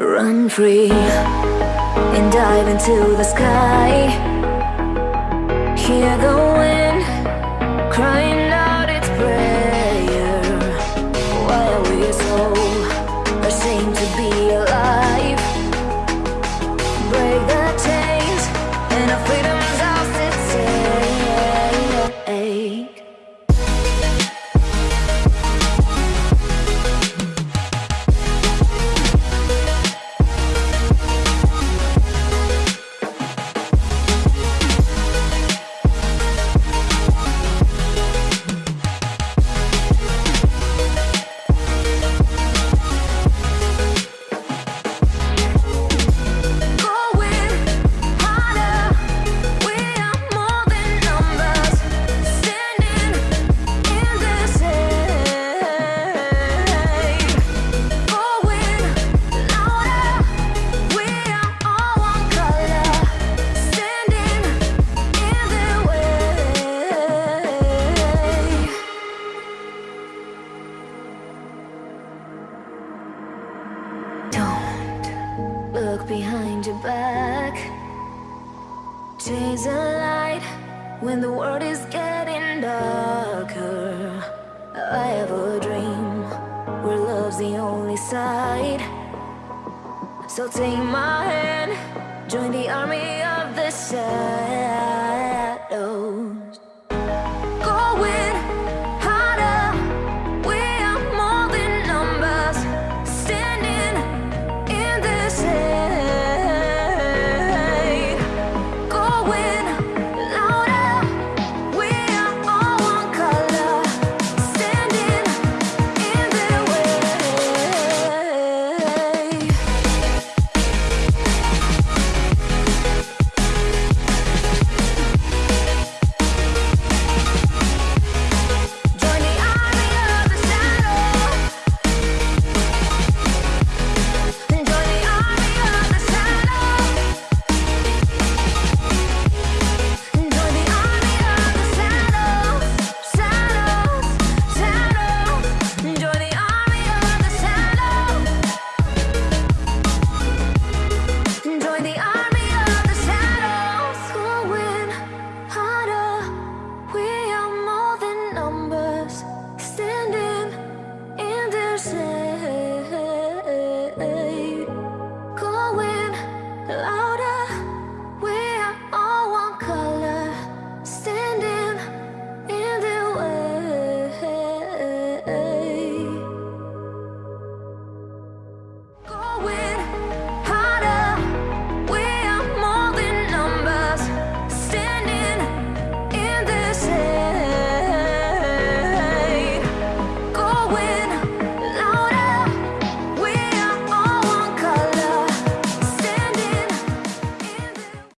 Run free and dive into the sky. Hear the wind crying back. Chase the light when the world is getting darker. I have a dream where love's the only side. So take my hand, join the army of the sun. alive.